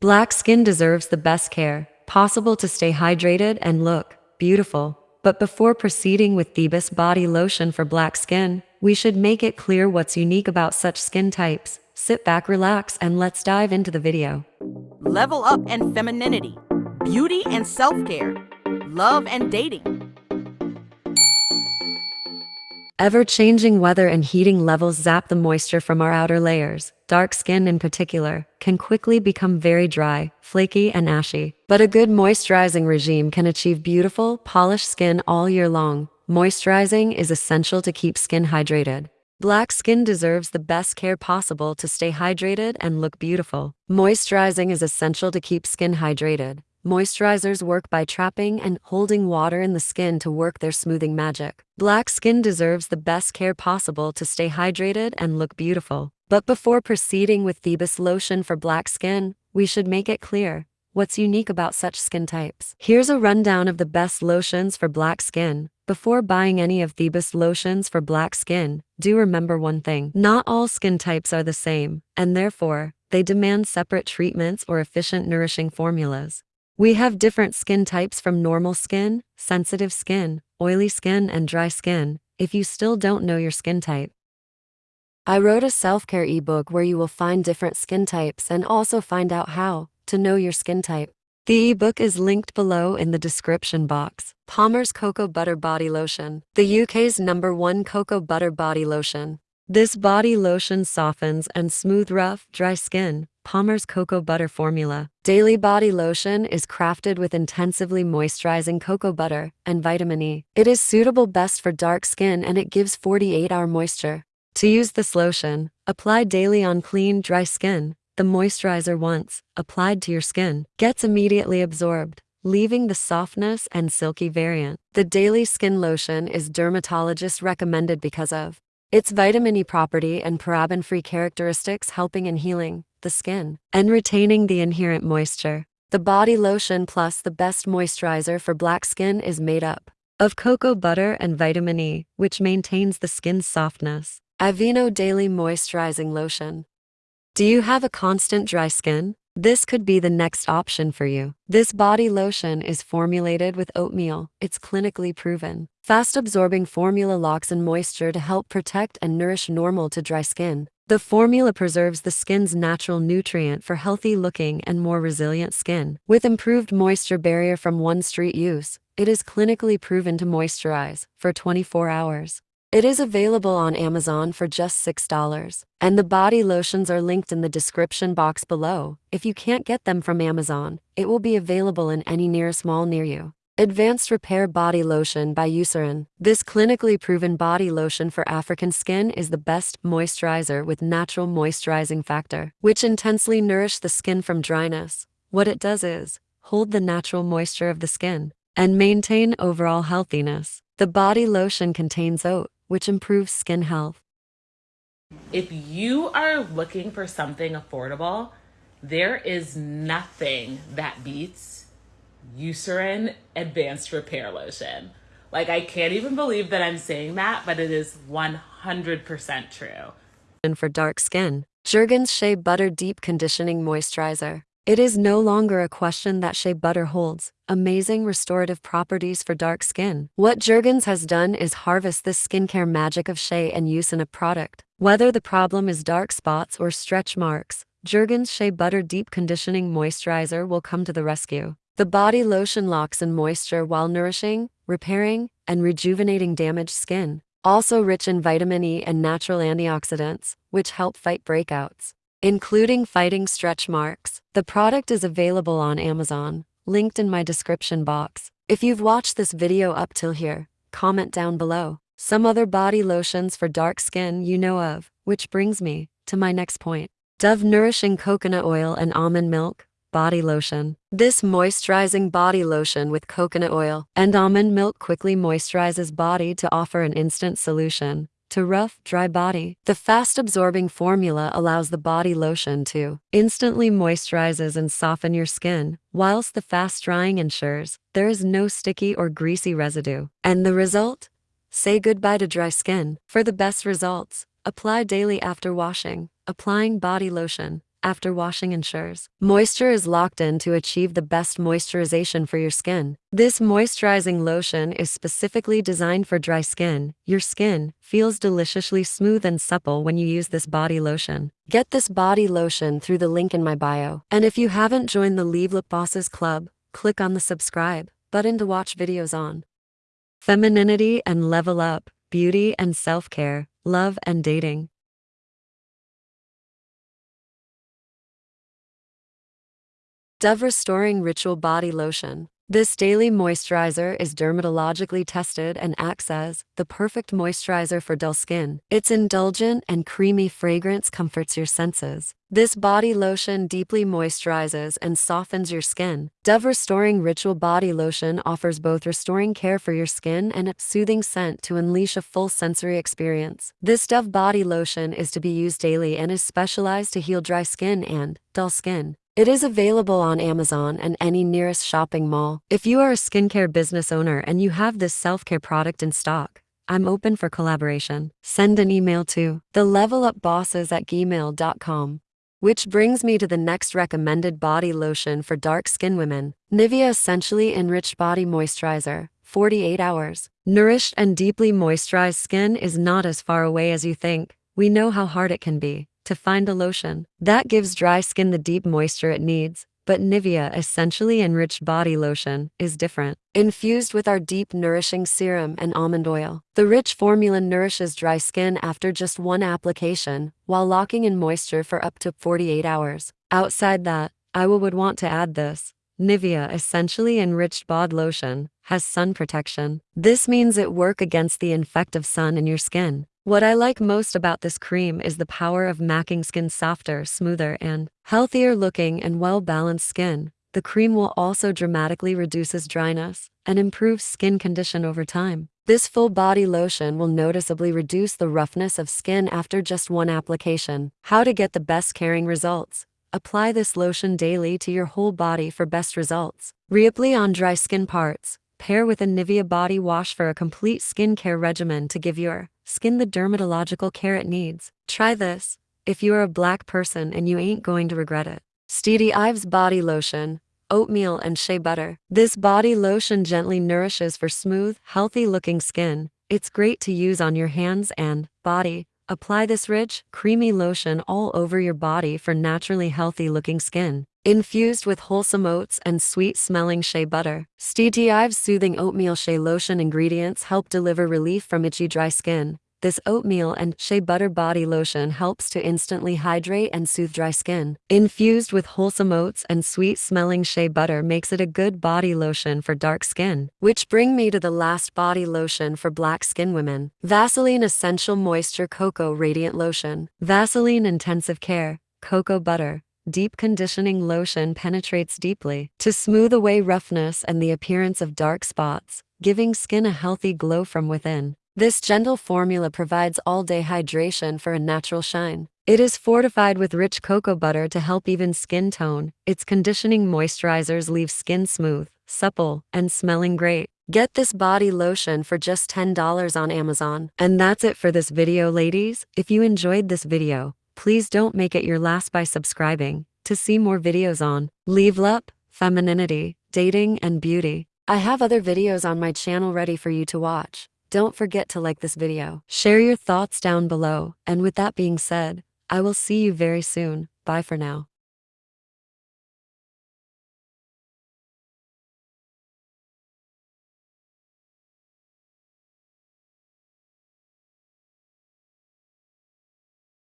Black skin deserves the best care possible to stay hydrated and look beautiful. But before proceeding with Thebus body lotion for black skin, we should make it clear what's unique about such skin types. Sit back, relax, and let's dive into the video. Level up and femininity, beauty and self-care, love and dating. Ever-changing weather and heating levels zap the moisture from our outer layers. Dark skin in particular can quickly become very dry, flaky, and ashy. But a good moisturizing regime can achieve beautiful, polished skin all year long. Moisturizing is essential to keep skin hydrated. Black skin deserves the best care possible to stay hydrated and look beautiful. Moisturizing is essential to keep skin hydrated. Moisturizers work by trapping and holding water in the skin to work their smoothing magic. Black skin deserves the best care possible to stay hydrated and look beautiful. But before proceeding with Thebus lotion for black skin, we should make it clear what's unique about such skin types. Here's a rundown of the best lotions for black skin. Before buying any of Thebus lotions for black skin, do remember one thing. Not all skin types are the same, and therefore, they demand separate treatments or efficient nourishing formulas. We have different skin types from normal skin, sensitive skin, oily skin, and dry skin, if you still don't know your skin type. I wrote a self-care ebook where you will find different skin types and also find out how to know your skin type. The ebook is linked below in the description box. Palmer's Cocoa Butter Body Lotion, the UK's number one cocoa butter body lotion. This body lotion softens and smooth rough, dry skin, Palmer's Cocoa Butter Formula. Daily Body Lotion is crafted with intensively moisturizing cocoa butter and vitamin E. It is suitable best for dark skin and it gives 48-hour moisture. To use this lotion, apply daily on clean, dry skin. The moisturizer once applied to your skin gets immediately absorbed, leaving the softness and silky variant. The daily skin lotion is dermatologist recommended because of its vitamin E property and paraben-free characteristics helping in healing the skin, and retaining the inherent moisture. The body lotion plus the best moisturizer for black skin is made up of cocoa butter and vitamin E, which maintains the skin's softness. Aveeno Daily Moisturizing Lotion. Do you have a constant dry skin? This could be the next option for you. This body lotion is formulated with oatmeal. It's clinically proven. Fast absorbing formula locks in moisture to help protect and nourish normal to dry skin. The formula preserves the skin's natural nutrient for healthy looking and more resilient skin. With improved moisture barrier from one street use, it is clinically proven to moisturize for 24 hours. It is available on Amazon for just $6, and the body lotions are linked in the description box below. If you can't get them from Amazon, it will be available in any nearest mall near you. Advanced Repair Body Lotion by Eucerin. This clinically proven body lotion for African skin is the best moisturizer with natural moisturizing factor, which intensely nourish the skin from dryness. What it does is hold the natural moisture of the skin and maintain overall healthiness. The body lotion contains oat, which improves skin health. If you are looking for something affordable, there is nothing that beats Eucerin Advanced Repair Lotion. Like, I can't even believe that I'm saying that, but it is 100% true. And for dark skin, Jergens Shea Butter Deep Conditioning Moisturizer. It is no longer a question that shea butter holds amazing restorative properties for dark skin. What Jergens has done is harvest this skincare magic of shea and use in a product. Whether the problem is dark spots or stretch marks, Jergens Shea Butter Deep Conditioning Moisturizer will come to the rescue. The body lotion locks in moisture while nourishing, repairing, and rejuvenating damaged skin. Also rich in vitamin E and natural antioxidants, which help fight breakouts, including fighting stretch marks. The product is available on Amazon, linked in my description box. If you've watched this video up till here, comment down below. Some other body lotions for dark skin you know of, which brings me to my next point. Dove Nourishing Coconut Oil and Almond Milk, Body Lotion. This moisturizing body lotion with coconut oil and almond milk quickly moisturizes body to offer an instant solution to rough, dry body. The fast-absorbing formula allows the body lotion to instantly moisturizes and soften your skin, whilst the fast-drying ensures there is no sticky or greasy residue. And the result? Say goodbye to dry skin. For the best results, apply daily after washing. Applying body lotion after washing ensures moisture is locked in to achieve the best moisturization for your skin. This moisturizing lotion is specifically designed for dry skin. Your skin feels deliciously smooth and supple when you use this body lotion. Get this body lotion through the link in my bio. And if you haven't joined the Level Up Bosses Club, click on the subscribe button to watch videos on femininity and level up, beauty and self care, love and dating. Dove Restoring Ritual Body Lotion. This daily moisturizer is dermatologically tested and acts as the perfect moisturizer for dull skin. Its indulgent and creamy fragrance comforts your senses. This body lotion deeply moisturizes and softens your skin. Dove Restoring Ritual Body Lotion offers both restoring care for your skin and a soothing scent to unleash a full sensory experience. This Dove body lotion is to be used daily and is specialized to heal dry skin and dull skin. It is available on Amazon and any nearest shopping mall. If you are a skincare business owner and you have this self-care product in stock, I'm open for collaboration. Send an email to thelevelupbosses at gmail.com. Which brings me to the next recommended body lotion for dark skin women. Nivea Essentially Enriched Body Moisturizer, 48 hours. Nourished and deeply moisturized skin is not as far away as you think. We know how hard it can be to find a lotion that gives dry skin the deep moisture it needs. But Nivea Essentially Enriched Body Lotion is different. Infused with our deep nourishing serum and almond oil, the rich formula nourishes dry skin after just one application, while locking in moisture for up to 48 hours. Outside that, I would want to add this. Nivea Essentially Enriched Bod Lotion has sun protection. This means it work against the infective sun in your skin. What I like most about this cream is the power of making skin softer, smoother, and healthier looking and well-balanced skin. The cream will also dramatically reduces dryness and improves skin condition over time. This full body lotion will noticeably reduce the roughness of skin after just one application. How to get the best caring results. Apply this lotion daily to your whole body for best results. Reapply on dry skin parts. Pair with a Nivea body wash for a complete skincare regimen to give your skin the dermatological care it needs. Try this. If you are a black person and you ain't going to regret it. Steedy Ives Body Lotion, Oatmeal and Shea Butter. This body lotion gently nourishes for smooth, healthy looking skin. It's great to use on your hands and body. Apply this rich, creamy lotion all over your body for naturally healthy looking skin. Infused with wholesome oats and sweet-smelling shea butter, Steedy Ives Soothing Oatmeal Shea Lotion ingredients help deliver relief from itchy dry skin. This oatmeal and shea butter body lotion helps to instantly hydrate and soothe dry skin. Infused with wholesome oats and sweet-smelling shea butter makes it a good body lotion for dark skin. Which bring me to the last body lotion for black skin women. Vaseline Essential Moisture Cocoa Radiant Lotion. Vaseline Intensive Care. Cocoa Butter. Deep conditioning lotion penetrates deeply to smooth away roughness and the appearance of dark spots, giving skin a healthy glow from within. This gentle formula provides all-day hydration for a natural shine. It is fortified with rich cocoa butter to help even skin tone. Its conditioning moisturizers leave skin smooth, supple, and smelling great. Get this body lotion for just $10 on Amazon. And that's it for this video ladies. If you enjoyed this video, Please don't make it your last by subscribing to see more videos on leave up, femininity, dating, and beauty. I have other videos on my channel ready for you to watch. Don't forget to like this video. Share your thoughts down below. And with that being said, I will see you very soon. Bye for now.